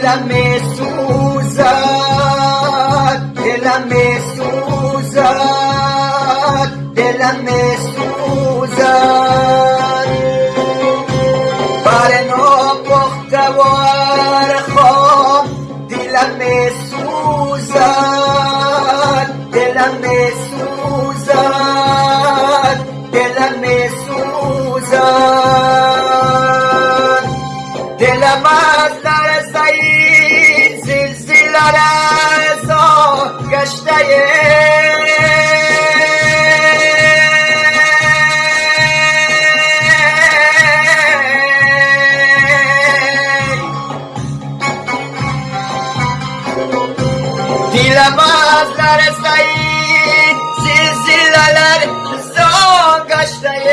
دلم سوزد دلم سوزد دلم سوزد بر ناپخته و ارخام دلم سوزد دلم سوزد دلم سوزد دلم Dilebazlar sayın Silsileler son kaçtayım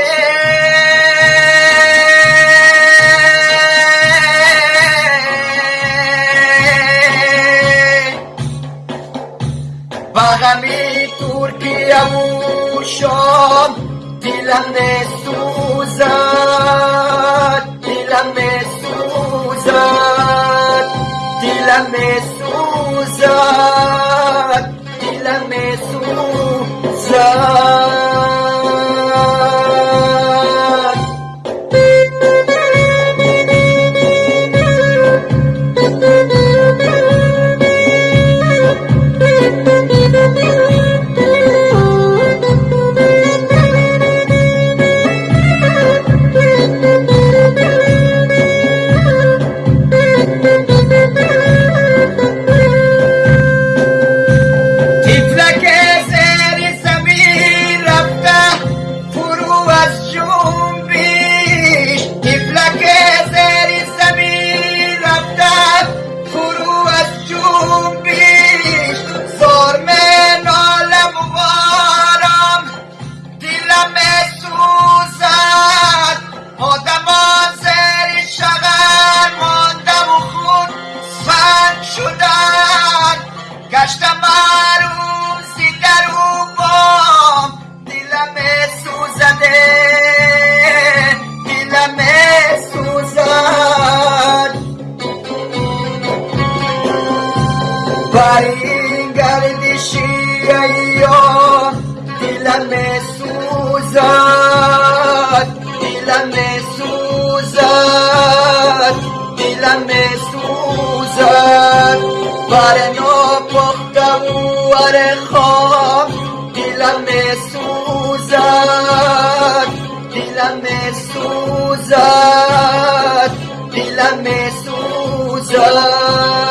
Turkiyamushom Dilame Suzan Dilame Suzan Dilame Suzan دلم سوزد دلم سوزد دلم سوزد. بر ناپخته و ور دلم سوزد دلم سوزد دلم سوزد.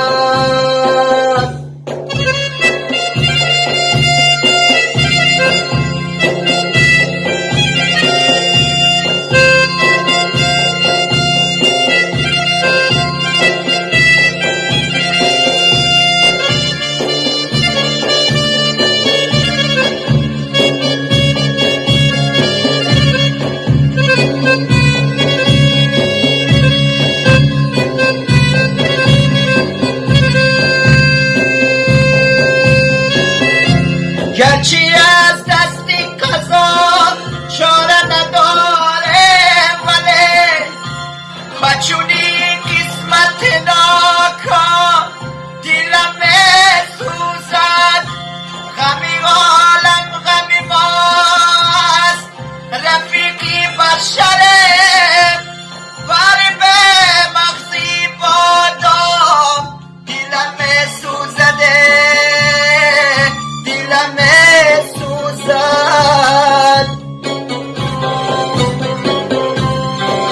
سوزد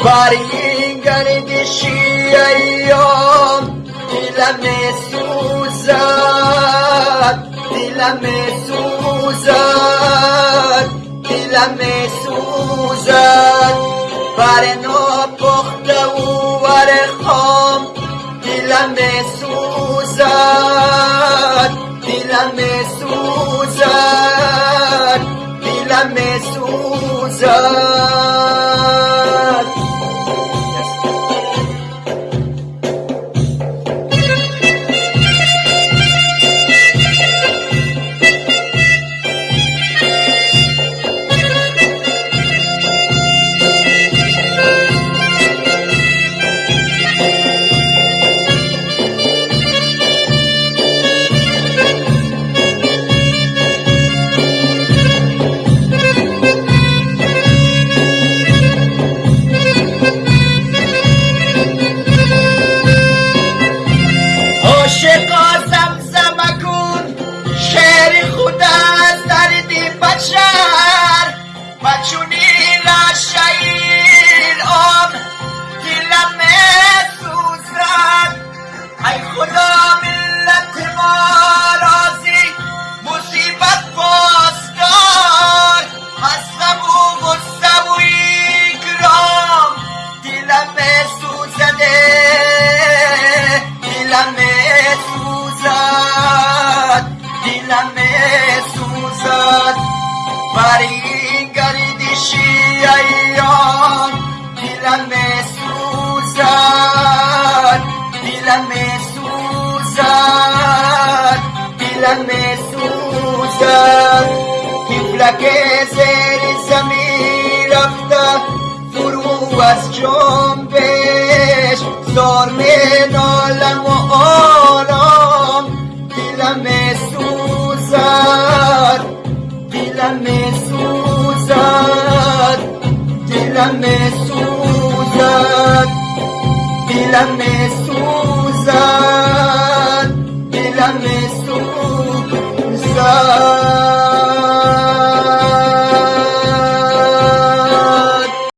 بر این گردشی ایام دلم سوزد دلم سوزد دلم سوزد بر ناپخته و ور خام دلم سوزد دلم سوزد 不在 دلم سوزد بر این گردشی ایام دلم سوزد دلم سوزد دلم سوزد طفلک زیر زمین رفته فرو از جنبش زار می milanés